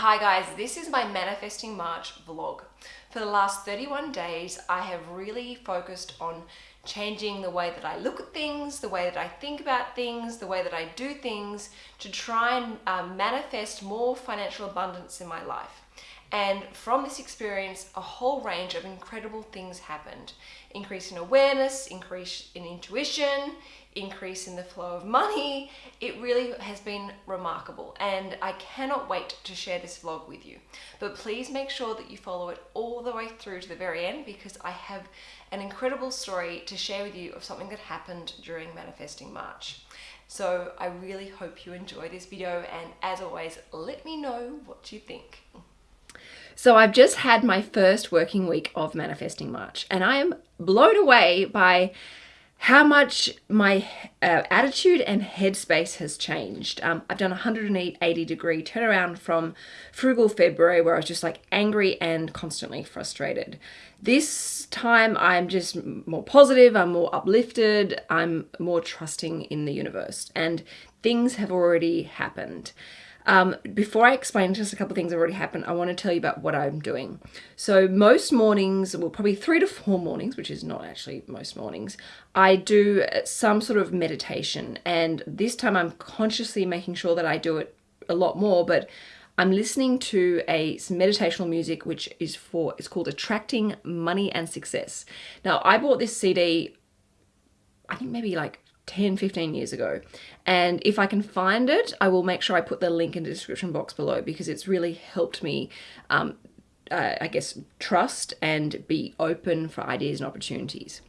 Hi guys, this is my Manifesting March vlog. For the last 31 days, I have really focused on changing the way that I look at things, the way that I think about things, the way that I do things to try and um, manifest more financial abundance in my life. And from this experience, a whole range of incredible things happened. Increase in awareness, increase in intuition, increase in the flow of money. It really has been remarkable and I cannot wait to share this vlog with you. But please make sure that you follow it all the way through to the very end because I have an incredible story to share with you of something that happened during Manifesting March. So I really hope you enjoy this video and as always, let me know what you think. So I've just had my first working week of Manifesting March and I am blown away by how much my uh, attitude and headspace has changed. Um, I've done a 180 degree turnaround from frugal February where I was just like angry and constantly frustrated. This time I'm just more positive, I'm more uplifted, I'm more trusting in the universe and things have already happened. Um, before I explain just a couple things that already happened, I want to tell you about what I'm doing. So most mornings, well probably three to four mornings, which is not actually most mornings, I do some sort of meditation. And this time I'm consciously making sure that I do it a lot more, but I'm listening to a some meditational music which is for it's called Attracting Money and Success. Now I bought this CD I think maybe like 10, 15 years ago. And if I can find it, I will make sure I put the link in the description box below because it's really helped me, um, uh, I guess, trust and be open for ideas and opportunities.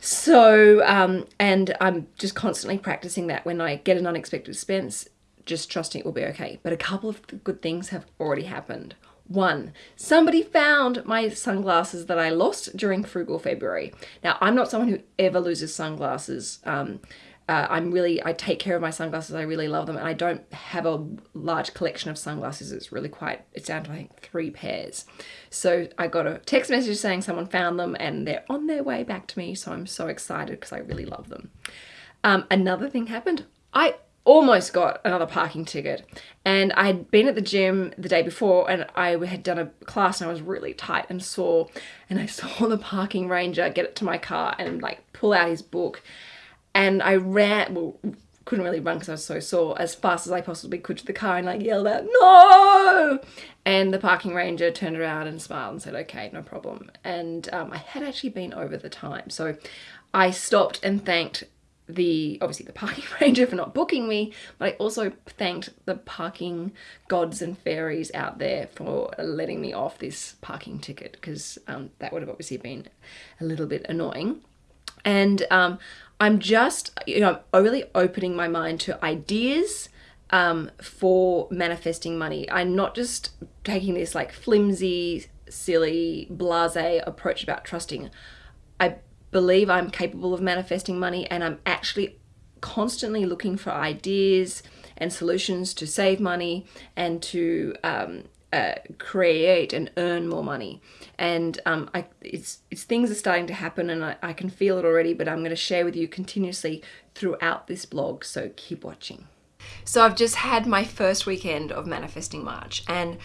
So, um, and I'm just constantly practicing that when I get an unexpected expense, just trusting it will be okay. But a couple of good things have already happened. One, somebody found my sunglasses that I lost during Frugal February. Now, I'm not someone who ever loses sunglasses. Um, uh, I'm really, I take care of my sunglasses. I really love them. And I don't have a large collection of sunglasses. It's really quite, it's down to I think three pairs. So I got a text message saying someone found them and they're on their way back to me. So I'm so excited because I really love them. Um, another thing happened. I almost got another parking ticket and I had been at the gym the day before and I had done a class and I was really tight and sore and I saw the parking ranger get it to my car and like pull out his book and I ran well couldn't really run because I was so sore as fast as I possibly could to the car and like yelled out no! And the parking ranger turned around and smiled and said okay no problem. And um, I had actually been over the time. So I stopped and thanked the obviously the parking ranger for not booking me but I also thanked the parking gods and fairies out there for letting me off this parking ticket because um, that would have obviously been a little bit annoying. And um, I'm just you know really opening my mind to ideas um, for manifesting money. I'm not just taking this like flimsy silly blase approach about trusting. I believe I'm capable of manifesting money and I'm actually constantly looking for ideas and solutions to save money and to um, uh, create and earn more money. And um, I, it's, it's things are starting to happen and I, I can feel it already, but I'm going to share with you continuously throughout this blog. So keep watching. So I've just had my first weekend of Manifesting March and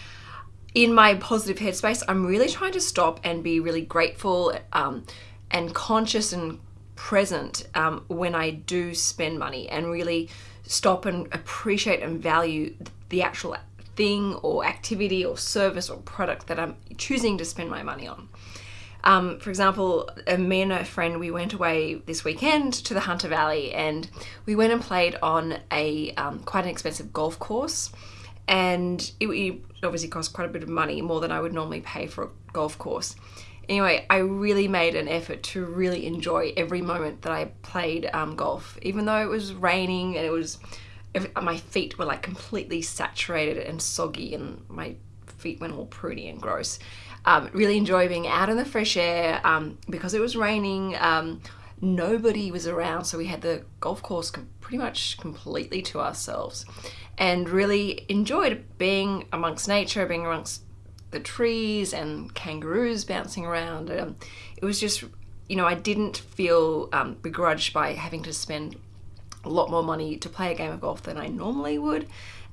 in my positive headspace, I'm really trying to stop and be really grateful, um, and conscious and present um, when I do spend money and really stop and appreciate and value the actual thing or activity or service or product that I'm choosing to spend my money on. Um, for example, me and a friend, we went away this weekend to the Hunter Valley and we went and played on a um, quite an expensive golf course and it, it obviously cost quite a bit of money, more than I would normally pay for a golf course. Anyway, I really made an effort to really enjoy every moment that I played um, golf, even though it was raining and it was, my feet were like completely saturated and soggy and my feet went all pruny and gross. Um, really enjoy being out in the fresh air um, because it was raining. Um, nobody was around, so we had the golf course pretty much completely to ourselves and really enjoyed being amongst nature, being amongst the trees and kangaroos bouncing around. Um, it was just, you know, I didn't feel um, begrudged by having to spend a lot more money to play a game of golf than I normally would.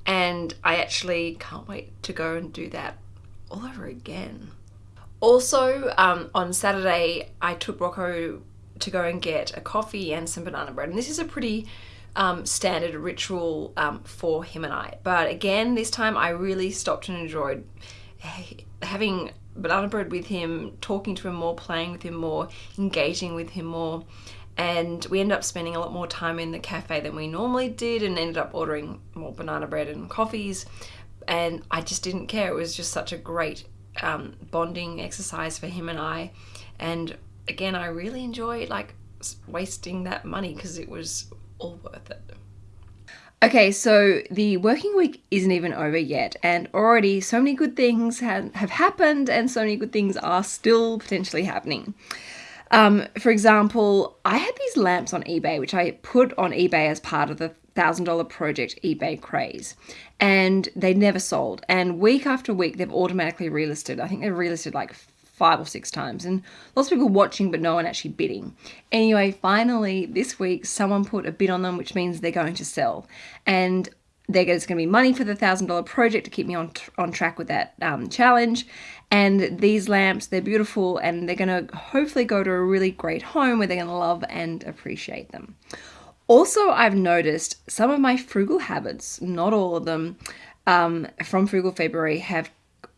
And I actually can't wait to go and do that all over again. Also, um, on Saturday, I took Rocco to go and get a coffee and some banana bread. And this is a pretty um, standard ritual um, for him and I. But again, this time I really stopped and enjoyed having banana bread with him, talking to him more, playing with him more, engaging with him more. And we ended up spending a lot more time in the cafe than we normally did and ended up ordering more banana bread and coffees. And I just didn't care. It was just such a great um, bonding exercise for him and I. And again, I really enjoyed like wasting that money because it was all worth it. Okay, so the working week isn't even over yet, and already so many good things have, have happened, and so many good things are still potentially happening. Um, for example, I had these lamps on eBay, which I put on eBay as part of the $1,000 project eBay craze, and they never sold. And week after week, they've automatically relisted. I think they've relisted like five or six times, and lots of people watching, but no one actually bidding. Anyway, finally, this week, someone put a bid on them, which means they're going to sell. And there's going to be money for the thousand dollar project to keep me on on track with that um, challenge. And these lamps, they're beautiful, and they're going to hopefully go to a really great home where they're going to love and appreciate them. Also, I've noticed some of my frugal habits, not all of them, um, from Frugal February have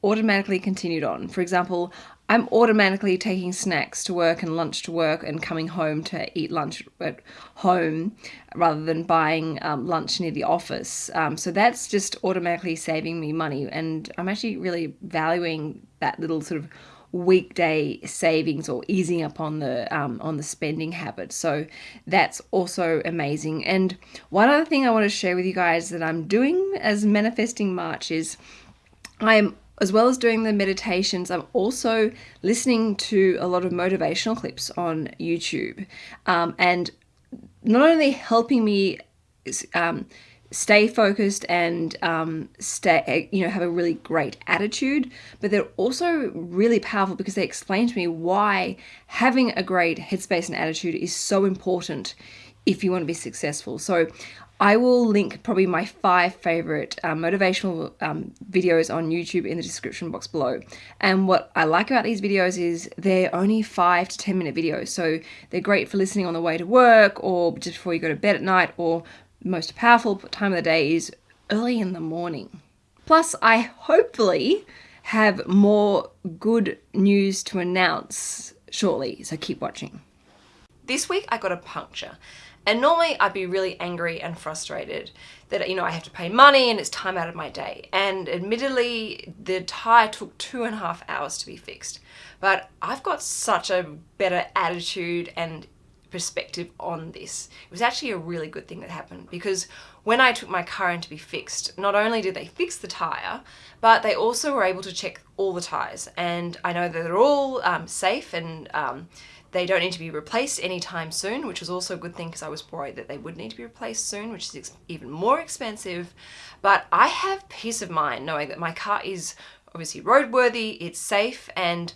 automatically continued on. For example, I'm automatically taking snacks to work and lunch to work and coming home to eat lunch at home rather than buying um, lunch near the office. Um, so that's just automatically saving me money. And I'm actually really valuing that little sort of weekday savings or easing up on the um, on the spending habit. So that's also amazing. And one other thing I want to share with you guys that I'm doing as manifesting March is I'm as well as doing the meditations, I'm also listening to a lot of motivational clips on YouTube, um, and not only helping me um, stay focused and um, stay, you know, have a really great attitude, but they're also really powerful because they explain to me why having a great headspace and attitude is so important if you want to be successful. So I will link probably my five favorite um, motivational um, videos on YouTube in the description box below. And what I like about these videos is they're only five to 10 minute videos. So they're great for listening on the way to work or just before you go to bed at night or most powerful time of the day is early in the morning. Plus, I hopefully have more good news to announce shortly, so keep watching. This week I got a puncture and normally I'd be really angry and frustrated that, you know, I have to pay money and it's time out of my day. And admittedly, the tire took two and a half hours to be fixed. But I've got such a better attitude and perspective on this. It was actually a really good thing that happened because when I took my car in to be fixed, not only did they fix the tyre, but they also were able to check all the tyres. And I know that they're all um, safe and um, they don't need to be replaced anytime soon, which was also a good thing because I was worried that they would need to be replaced soon, which is even more expensive. But I have peace of mind knowing that my car is obviously roadworthy, it's safe, and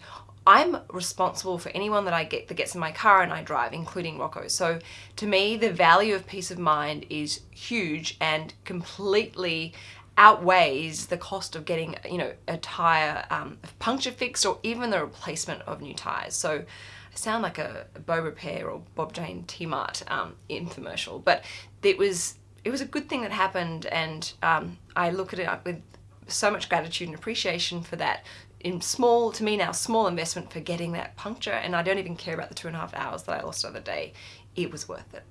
I'm responsible for anyone that I get that gets in my car and I drive, including Rocco. So to me, the value of peace of mind is huge and completely outweighs the cost of getting, you know, a tire um, puncture fixed or even the replacement of new tires. So I sound like a, Beaurepaire or Bob Jane T-Mart um, infomercial, but it was it was a good thing that happened, and um, I look at it with so much gratitude and appreciation for that in small, to me now, small investment for getting that puncture, and I don't even care about the two and a half hours that I lost the other day. It was worth it.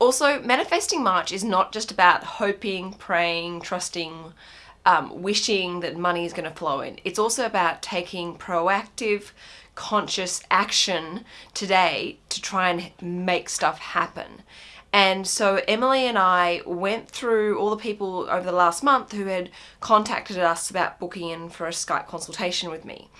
Also, manifesting March is not just about hoping, praying, trusting, um, wishing that money is going to flow in. It's also about taking proactive, conscious action today to try and make stuff happen. And so Emily and I went through all the people over the last month who had contacted us about booking in for a Skype consultation with me.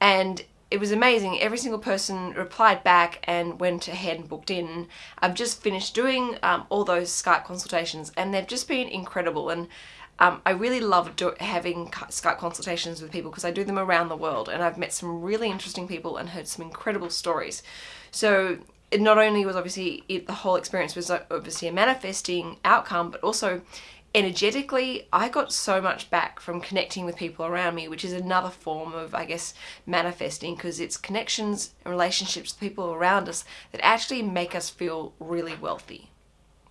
And it was amazing. Every single person replied back and went ahead and booked in. I've just finished doing um, all those Skype consultations and they've just been incredible. And um, I really love do- having Skype consultations with people because I do them around the world and I've met some really interesting people and heard some incredible stories. So it not only was obviously it, the whole experience was obviously a manifesting outcome, but also energetically, I got so much back from connecting with people around me, which is another form of, I guess, manifesting because it's connections and relationships with people around us that actually make us feel really wealthy.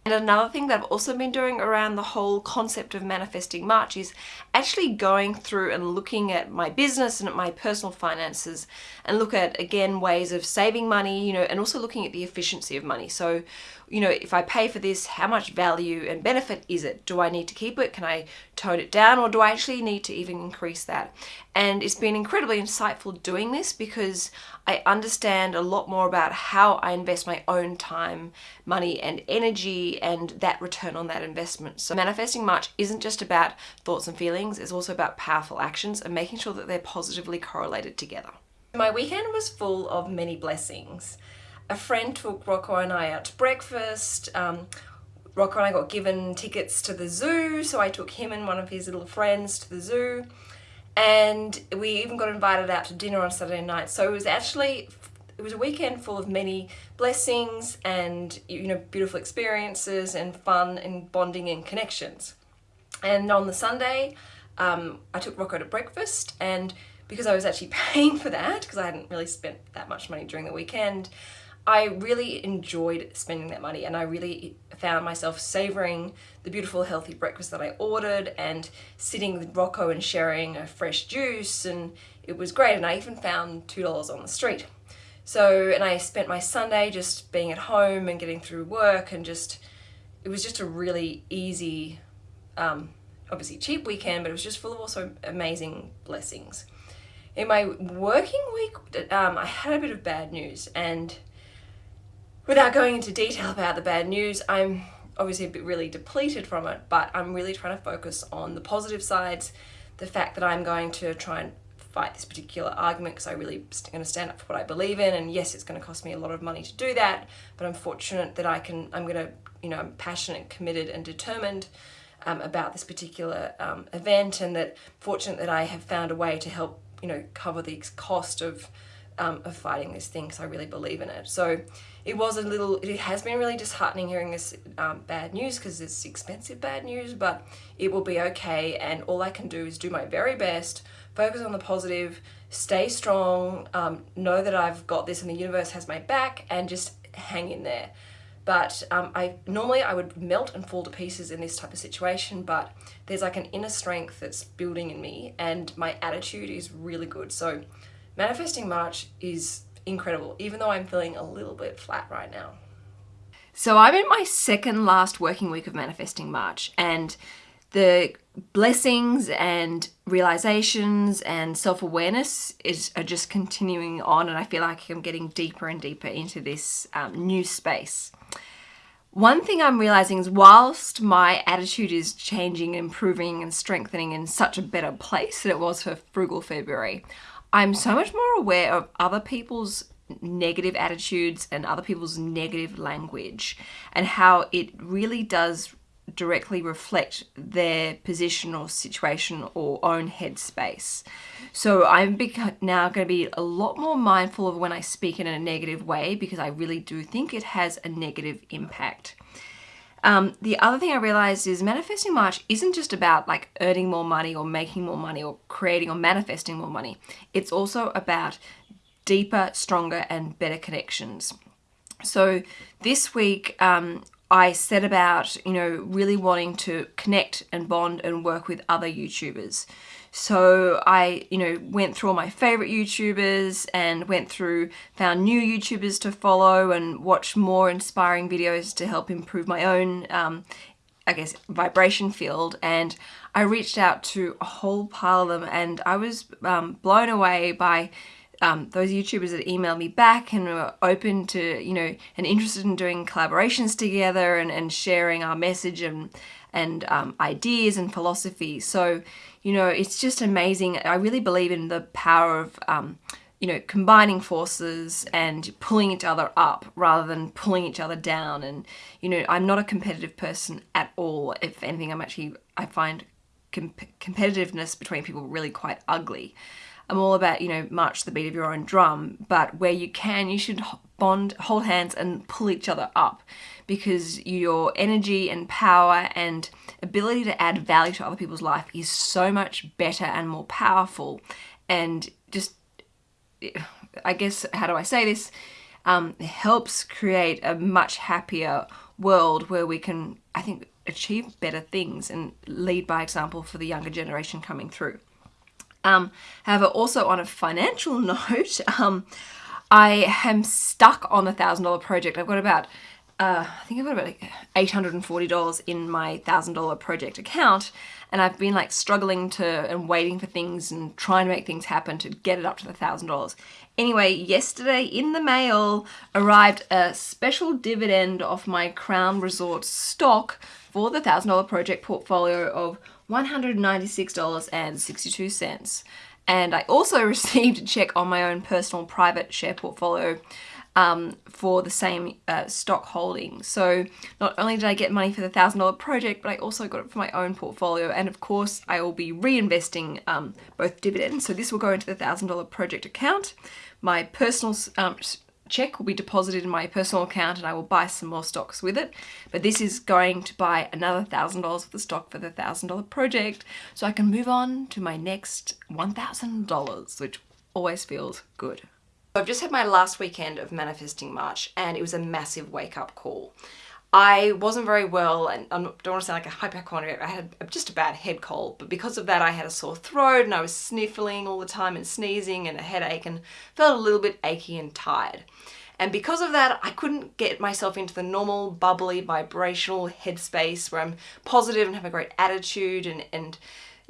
And another thing that I've also been doing around the whole concept of manifesting March is actually going through and looking at my business and at my personal finances and look at again ways of saving money, you know, and also looking at the efficiency of money. So you know, if I pay for this, how much value and benefit is it? Do I need to keep it? Can I tone it down or do I actually need to even increase that? And it's been incredibly insightful doing this because I understand a lot more about how I invest my own time, money and energy and that return on that investment. So manifesting March isn't just about thoughts and feelings, it's also about powerful actions and making sure that they're positively correlated together. My weekend was full of many blessings a friend took Rocco and I out to breakfast. Um, Rocco and I got given tickets to the zoo, so I took him and one of his little friends to the zoo. And we even got invited out to dinner on Saturday night. So it was actually, it was a weekend full of many blessings and, you know, beautiful experiences and fun and bonding and connections. And on the Sunday, um, I took Rocco to breakfast and because I was actually paying for that, because I hadn't really spent that much money during the weekend, I really enjoyed spending that money and I really found myself savoring the beautiful healthy breakfast that I ordered and sitting with Rocco and sharing a fresh juice and it was great and I even found $2 on the street. So, and I spent my Sunday just being at home and getting through work and just, it was just a really easy, um, obviously cheap weekend, but it was just full of also amazing blessings. In my working week, um, I had a bit of bad news and Without going into detail about the bad news, I'm obviously a bit really depleted from it, but I'm really trying to focus on the positive sides, the fact that I'm going to try and fight this particular argument because I really going to stand up for what I believe in and yes it's going to cost me a lot of money to do that but I'm fortunate that I can I'm going to you know I'm passionate committed and determined um, about this particular um, event and that fortunate that I have found a way to help you know cover the cost of um, of fighting this thing because I really believe in it. So it was a little, it has been really disheartening hearing this um, bad news because it's expensive bad news, but it will be okay. And all I can do is do my very best, focus on the positive, stay strong, um, know that I've got this and the universe has my back and just hang in there. But um, I normally I would melt and fall to pieces in this type of situation, but there's like an inner strength that's building in me and my attitude is really good. So Manifesting March is incredible, even though I'm feeling a little bit flat right now. So I'm in my second last working week of Manifesting March and the blessings and realizations and self-awareness is are just continuing on and I feel like I'm getting deeper and deeper into this um, new space. One thing I'm realizing is whilst my attitude is changing, improving and strengthening in such a better place than it was for Frugal February, I'm so much more aware of other people's negative attitudes and other people's negative language and how it really does directly reflect their position or situation or own headspace. So I'm now going to be a lot more mindful of when I speak in a negative way because I really do think it has a negative impact. Um, the other thing I realized is manifesting March isn't just about like earning more money or making more money or creating or manifesting more money. It's also about deeper, stronger, and better connections. So this week, um, I set about, you know, really wanting to connect and bond and work with other YouTubers. So I, you know, went through all my favorite YouTubers and went through, found new YouTubers to follow and watch more inspiring videos to help improve my own, um, I guess, vibration field. And I reached out to a whole pile of them and I was um, blown away by um, those YouTubers that emailed me back and were open to, you know, and interested in doing collaborations together and, and sharing our message and, and um, ideas and philosophy. So, you know, it's just amazing. I really believe in the power of, um, you know, combining forces and pulling each other up rather than pulling each other down. And, you know, I'm not a competitive person at all. If anything, I'm actually, I find comp competitiveness between people really quite ugly. I'm all about, you know, march the beat of your own drum, but where you can, you should bond, hold hands and pull each other up because your energy and power and ability to add value to other people's life is so much better and more powerful and just I guess how do I say this um, helps create a much happier world where we can I think achieve better things and lead by example for the younger generation coming through. Um, however, also on a financial note, um, I am stuck on the thousand dollar project. I've got about uh, I think I've got about like $840 in my $1,000 project account and I've been like struggling to and waiting for things and trying to make things happen to get it up to the $1,000. Anyway, yesterday in the mail arrived a special dividend off my Crown Resort stock for the $1,000 project portfolio of $196.62. And I also received a check on my own personal private share portfolio um, for the same uh, stock holding. So not only did I get money for the $1,000 project, but I also got it for my own portfolio. And of course, I will be reinvesting um, both dividends. So this will go into the $1,000 project account. My personal um, check will be deposited in my personal account and I will buy some more stocks with it. But this is going to buy another $1,000 of the stock for the $1,000 project so I can move on to my next $1,000, which always feels good. I've just had my last weekend of Manifesting March and it was a massive wake up call. I wasn't very well and I don't want to sound like a hypochondriac, I had just a bad head cold, but because of that I had a sore throat and I was sniffling all the time and sneezing and a headache and felt a little bit achy and tired. And because of that, I couldn't get myself into the normal, bubbly, vibrational headspace where I'm positive and have a great attitude and, and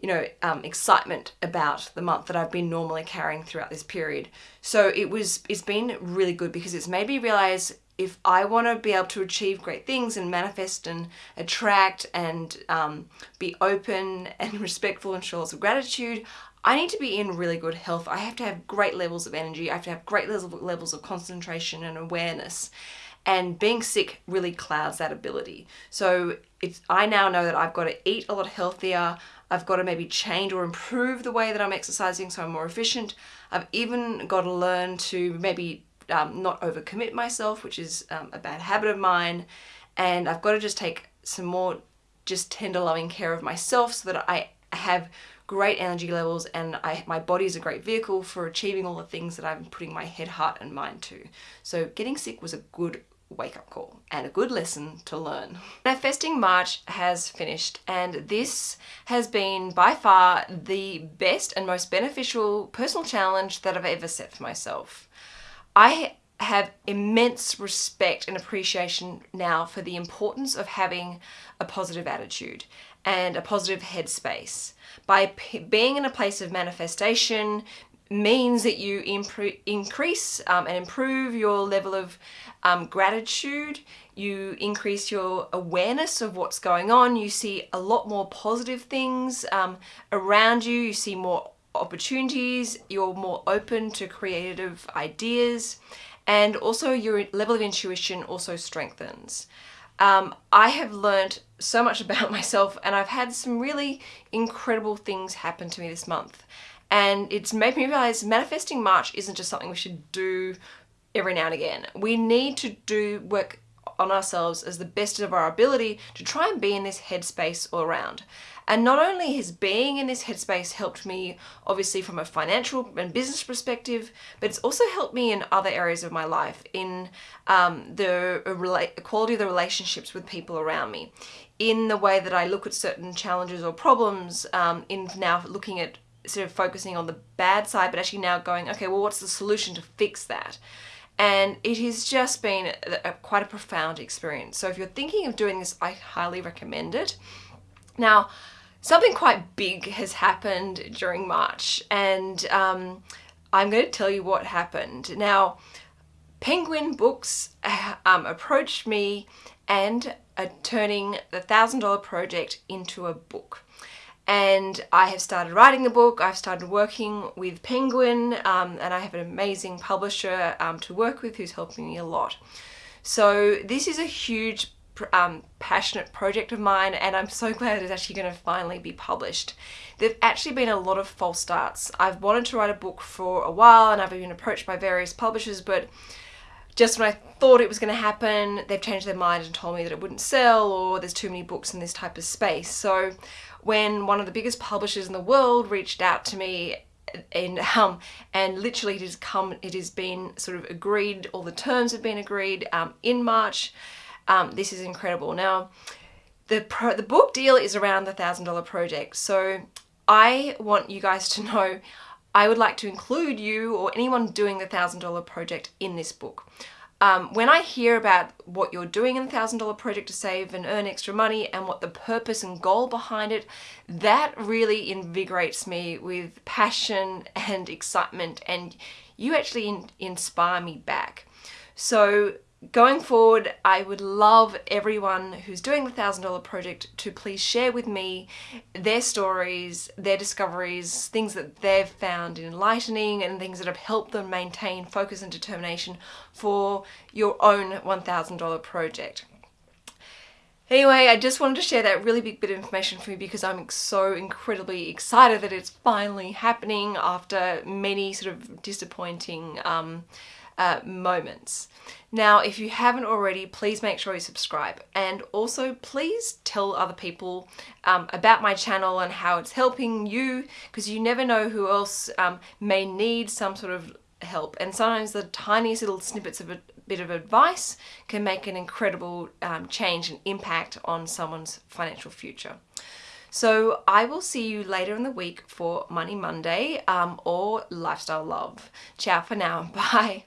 you know, um, excitement about the month that I've been normally carrying throughout this period. So it was, it's been really good because it's made me realize if I want to be able to achieve great things and manifest and attract and um, be open and respectful and show lots of gratitude, I need to be in really good health. I have to have great levels of energy. I have to have great levels of concentration and awareness. And being sick really clouds that ability. So it's I now know that I've got to eat a lot healthier. I've got to maybe change or improve the way that I'm exercising so I'm more efficient. I've even got to learn to maybe um, not overcommit myself, which is um, a bad habit of mine. And I've got to just take some more just tender loving care of myself so that I have great energy levels and I, my body is a great vehicle for achieving all the things that I'm putting my head, heart and mind to. So getting sick was a good wake up call and a good lesson to learn. Manifesting March has finished and this has been by far the best and most beneficial personal challenge that I've ever set for myself. I have immense respect and appreciation now for the importance of having a positive attitude and a positive headspace. By being in a place of manifestation, means that you increase um, and improve your level of um, gratitude, you increase your awareness of what's going on, you see a lot more positive things um, around you, you see more opportunities, you're more open to creative ideas, and also your level of intuition also strengthens. Um, I have learned so much about myself and I've had some really incredible things happen to me this month and it's made me realize manifesting March isn't just something we should do every now and again. We need to do work on ourselves as the best of our ability to try and be in this headspace all around. And not only has being in this headspace helped me, obviously from a financial and business perspective, but it's also helped me in other areas of my life, in um, the quality of the relationships with people around me, in the way that I look at certain challenges or problems, um, in now looking at sort of focusing on the bad side, but actually now going, okay, well, what's the solution to fix that? And it has just been a, a, quite a profound experience. So if you're thinking of doing this, I highly recommend it. Now, something quite big has happened during March, and um, I'm going to tell you what happened. Now, Penguin Books uh, um, approached me and are turning the $1,000 project into a book and I have started writing the book, I've started working with Penguin um, and I have an amazing publisher um, to work with who's helping me a lot. So this is a huge um, passionate project of mine, and I'm so glad it's actually going to finally be published. There've actually been a lot of false starts. I've wanted to write a book for a while, and I've been approached by various publishers, but just when I thought it was going to happen, they've changed their mind and told me that it wouldn't sell, or there's too many books in this type of space. So, when one of the biggest publishers in the world reached out to me and um and literally it has come it has been sort of agreed all the terms have been agreed um, in March um, this is incredible. Now, the pro- the book deal is around the thousand dollar project, so I want you guys to know. I would like to include you or anyone doing the thousand dollar project in this book. Um, when I hear about what you're doing in the thousand dollar project to save and earn extra money and what the purpose and goal behind it, that really invigorates me with passion and excitement, and you actually in- inspire me back. So going forward, I would love everyone who's doing the thousand dollar project to please share with me their stories, their discoveries, things that they've found enlightening, and things that have helped them maintain focus and determination for your own $1,000 project. Anyway, I just wanted to share that really big bit of information for you because I'm so incredibly excited that it's finally happening after many sort of disappointing um, uh, moments. Now, if you haven't already, please make sure you subscribe and also please tell other people um, about my channel and how it's helping you because you never know who else um, may need some sort of help and sometimes the tiniest little snippets of a bit of advice can make an incredible um, change and impact on someone's financial future. So I will see you later in the week for Money Monday um, or Lifestyle Love. Ciao for now. Bye.